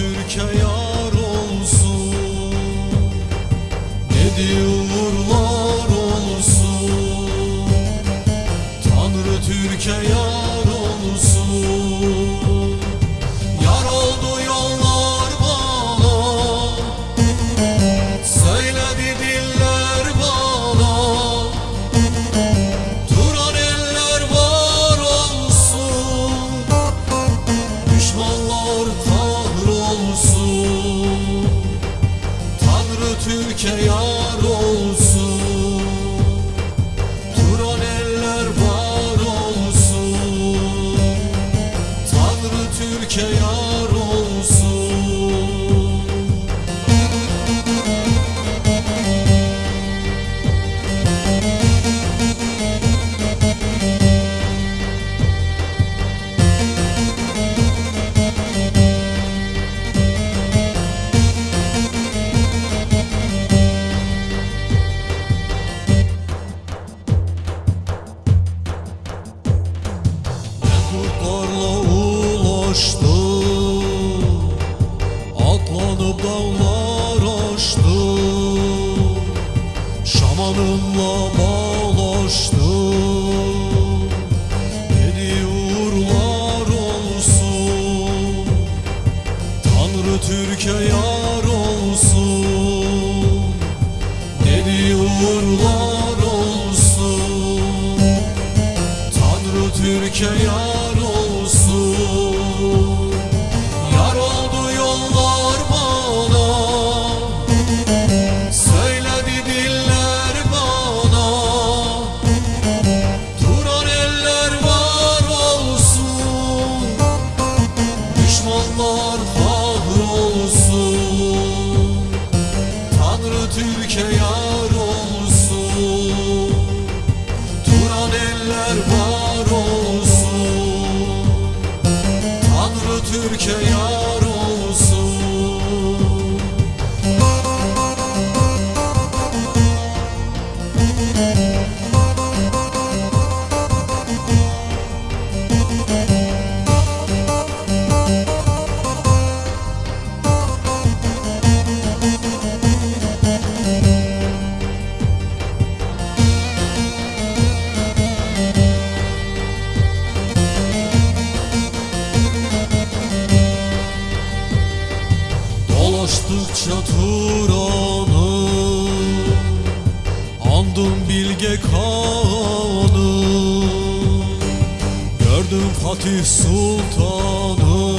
Türkiye yar olsun. Dedi uğurlar olsun. Tanrı Türkiye yar Tanrı Türkiye Atlanıp dağlar aştı Şamanımla bağlaştı. Dedi uğurlar olsun. Tanrı Türkiye yar olsun. Dedi uğurlar olsun. Tanrı Türkiye yar Tanrı Türkiye yar olsun. Duran eller var olsun. Tanrı Türkiye yar olsun Dolaştıkça Turan'ı Andım Bilge Kağan'ı Gördüm Fatih Sultan'ı.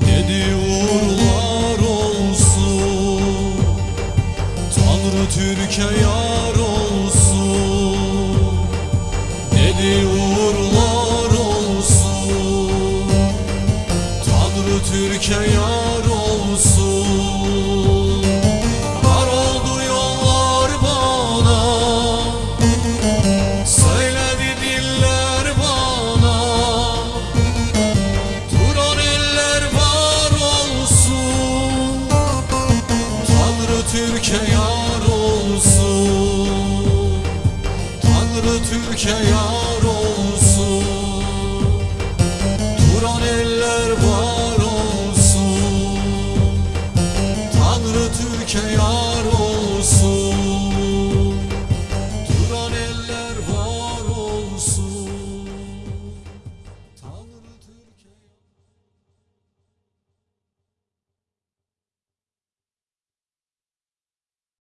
Dedi uğurlar olsun. Tanrı Türkiye yar olsun. Dedi uğurlar olsun. Tanrı Türkiye yar Türkiye yar olsun. Duran eller var olsun. Tanrı Türkiye yar